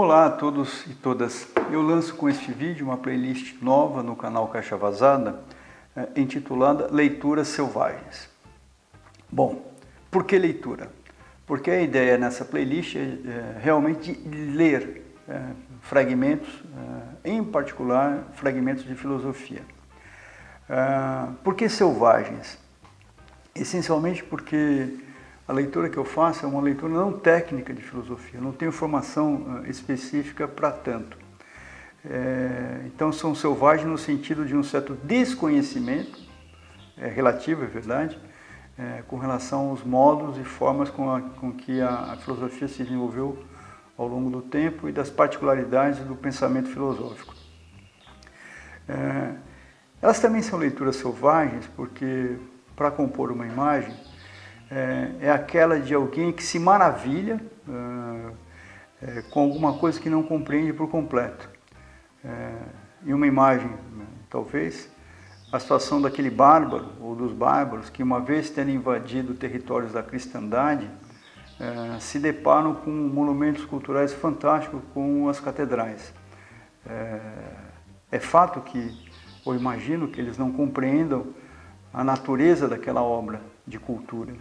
Olá a todos e todas. Eu lanço com este vídeo uma playlist nova no canal Caixa Vazada, eh, intitulada Leituras Selvagens. Bom, por que leitura? Porque a ideia nessa playlist é, é realmente ler é, fragmentos, em particular fragmentos de filosofia. É, por que selvagens? Essencialmente porque a leitura que eu faço é uma leitura não técnica de filosofia, não tenho formação específica para tanto. É, então são selvagens no sentido de um certo desconhecimento, é, relativo, é verdade, é, com relação aos modos e formas com, a, com que a, a, filosofia se desenvolveu ao longo do tempo e das particularidades do pensamento filosófico. É, elas também são leituras selvagens porque, para compor uma imagem, é, é aquela de alguém que se maravilha é, é, com alguma coisa que não compreende por completo. É, em uma imagem, talvez, a situação daquele bárbaro, ou dos bárbaros, que uma vez tendo invadido territórios da cristandade, é, se deparam com monumentos culturais fantásticos como as catedrais. É, é fato que, ou imagino que eles não compreendam a natureza daquela obra de cultura.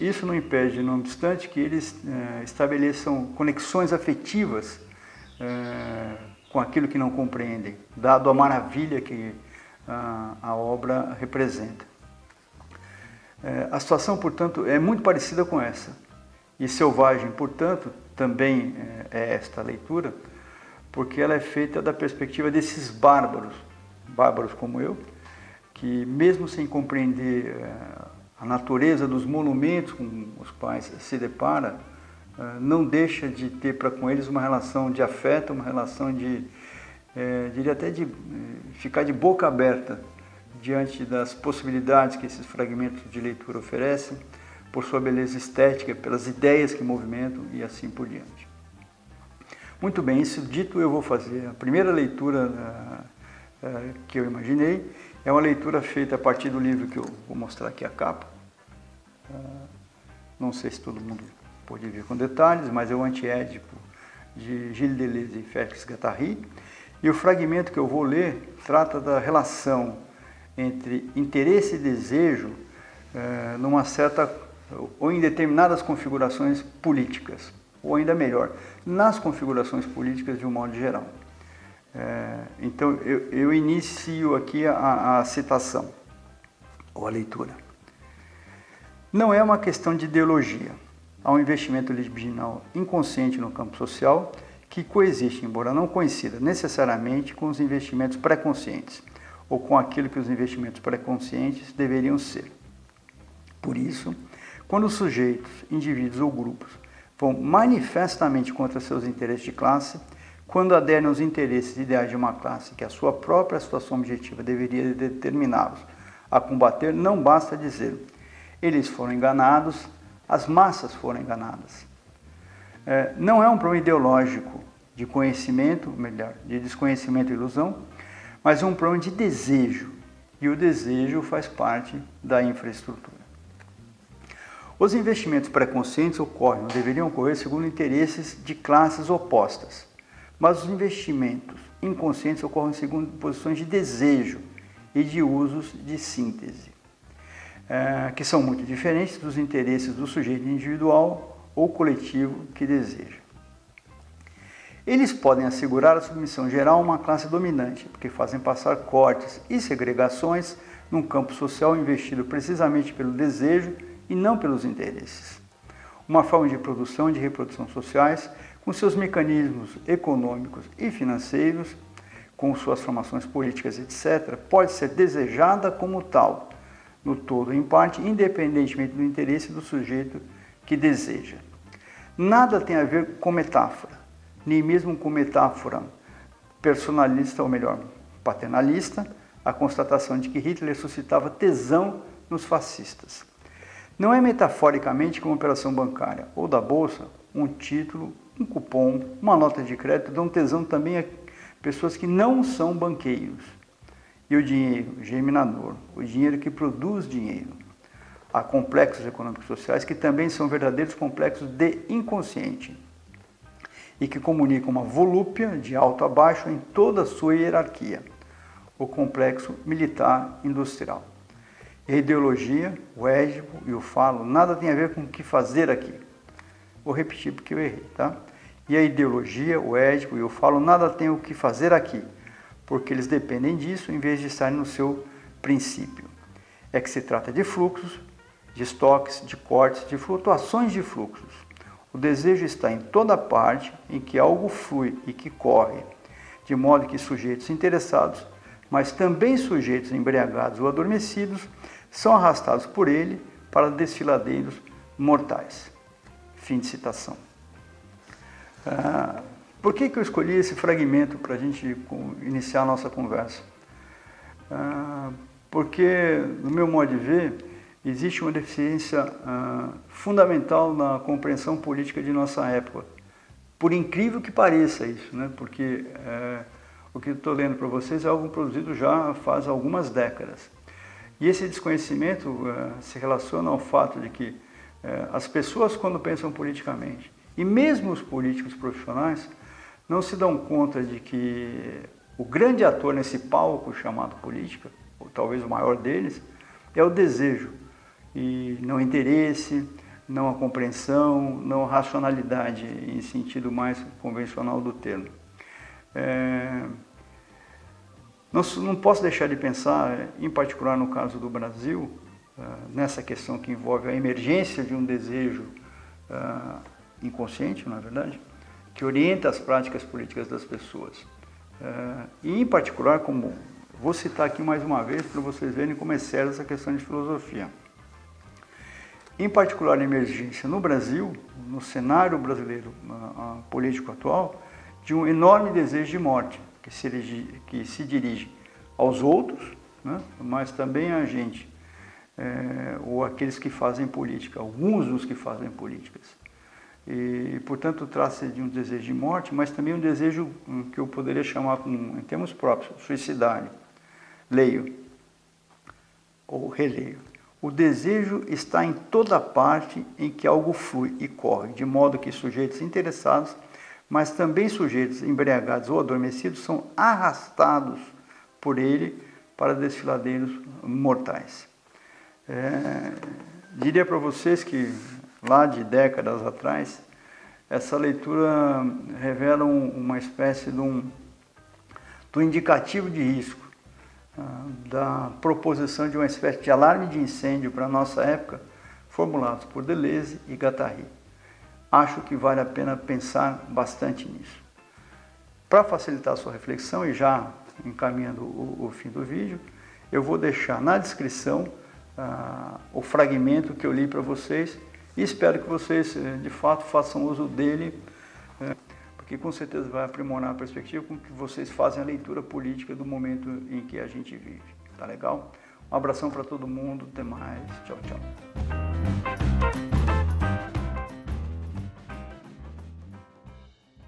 Isso não impede, não obstante, que eles é, estabeleçam conexões afetivas é, com aquilo que não compreendem, dado a maravilha que a, a obra representa. É, a situação, portanto, é muito parecida com essa. E Selvagem, portanto, também é esta leitura, porque ela é feita da perspectiva desses bárbaros, bárbaros como eu, que mesmo sem compreender a natureza dos monumentos com os quais se depara eh, não deixa de ter para com eles uma relação de afeto, uma relação de, é, diria até de ficar de boca aberta diante das possibilidades que esses fragmentos de leitura oferecem, por sua beleza estética, pelas ideias que movimentam e assim por diante. Muito bem, isso dito eu vou fazer a primeira leitura que eu imaginei é uma leitura feita a partir do livro que eu vou mostrar aqui a capa. Ah, não sei se todo mundo pode ver com detalhes, mas é o Antiédipo de Gilles Deleuze e Félix Guattari. E o fragmento que eu vou ler trata da relação entre interesse e desejo eh, numa certa ou em determinadas configurações políticas, ou ainda melhor, nas configurações políticas de um modo geral. É, então, eu, eu, inicio aqui a, a citação, ou a leitura. Não é uma questão de ideologia. Há um investimento libidinal inconsciente no campo social que coexiste, embora não coincida necessariamente com os investimentos pré-conscientes, ou com aquilo que os investimentos pré-conscientes deveriam ser. Por isso, quando os sujeitos, indivíduos ou grupos vão manifestamente contra seus interesses de classe, quando aderem aos interesses ideais de uma classe que a sua própria situação objetiva deveria determiná-los a combater, não basta dizer eles foram enganados, as massas foram enganadas. É, não é um problema ideológico de conhecimento, melhor, de desconhecimento e ilusão, mas é um problema de desejo. E o desejo faz parte da infraestrutura. Os investimentos pré-conscientes ocorrem, ou deveriam ocorrer, segundo interesses de classes opostas. Mas os investimentos inconscientes ocorrem segundo posições de desejo e de usos de síntese, é, que são muito diferentes dos interesses do sujeito individual ou coletivo que deseja. Eles podem assegurar a submissão geral a uma classe dominante, porque fazem passar cortes e segregações num campo social investido precisamente pelo desejo e não pelos interesses. Uma forma de produção e de reprodução sociais com seus mecanismos econômicos e financeiros, com suas formações políticas, etc., pode ser desejada como tal, no todo ou em parte, independentemente do interesse do sujeito que deseja. Nada tem a ver com metáfora, nem mesmo com metáfora personalista, ou melhor, paternalista, a constatação de que Hitler suscitava tesão nos fascistas. Não é metaforicamente como operação bancária ou da bolsa, um título, um cupom, uma nota de crédito dão tesão também a pessoas que não são banqueiros. E o dinheiro germinador, o dinheiro que produz dinheiro. Há complexos econômicos sociais que também são verdadeiros complexos de inconsciente. e que comunica uma volúpia de alto a baixo em toda a sua hierarquia, o complexo militar industrial. E a ideologia, o égipo e o falo nada tem a ver com o que fazer aqui. Vou repetir porque eu errei, tá? E a ideologia, o édipo e o falo nada tem o que fazer aqui, porque eles dependem disso em vez de estarem no seu princípio. É que se trata de fluxos, de estoques, de cortes, de flutuações de fluxos. O desejo está em toda parte em que algo flui e que corre, de modo que sujeitos interessados, mas também sujeitos embriagados ou adormecidos, são arrastados por ele para desfiladeiros mortais. Fim de citação. Ah, por que, que eu escolhi esse fragmento para a gente iniciar a nossa conversa? Ah, porque, no meu modo de ver, existe uma deficiência ah, fundamental na compreensão política de nossa época. Por incrível que pareça isso, né? porque é, o que estou lendo para vocês é algo produzido já faz algumas décadas. E esse desconhecimento é, se relaciona ao fato de que é, as pessoas, quando pensam politicamente, e mesmo os políticos profissionais não se dão conta de que o grande ator nesse palco chamado política, ou talvez o maior deles, é o desejo e não interesse, não a compreensão, não a racionalidade em sentido mais convencional do termo. É... Não, posso deixar de pensar, em particular no caso do Brasil, é, nessa questão que envolve a emergência de um desejo é, inconsciente, não é verdade? Que orienta as práticas políticas das pessoas. É, e, em particular, como vou citar aqui mais uma vez para vocês verem como é séria essa questão de filosofia. Em particular, a emergência no Brasil, no cenário brasileiro político atual, de um enorme desejo de morte, que se, que se dirige aos outros, né, mas também a gente, é, ou aqueles que fazem política, alguns dos que fazem políticas. E, portanto, trata-se de um desejo de morte, mas também um desejo hum, que eu poderia chamar, em termos próprios, suicidário. Leio, ou releio. O desejo está em toda parte em que algo flui e corre, de modo que sujeitos interessados, mas também sujeitos embriagados ou adormecidos, são arrastados por ele para desfiladeiros mortais. É, diria para vocês que lá de décadas atrás, essa leitura revela um, uma espécie de um, um indicativo de risco, uh, da proposição de uma espécie de alarme de incêndio para a nossa época, formulados por Deleuze e Guattari. Acho que vale a pena pensar bastante nisso. Para facilitar a sua reflexão e já encaminhando o, o fim do vídeo, eu vou deixar na descrição uh, o fragmento que eu li para vocês e espero que vocês, eh, de fato, façam uso dele, eh, porque com certeza vai aprimorar a perspectiva com que vocês fazem a leitura política do momento em que a gente vive. Tá legal? Um abração para todo mundo, até mais. Tchau, tchau.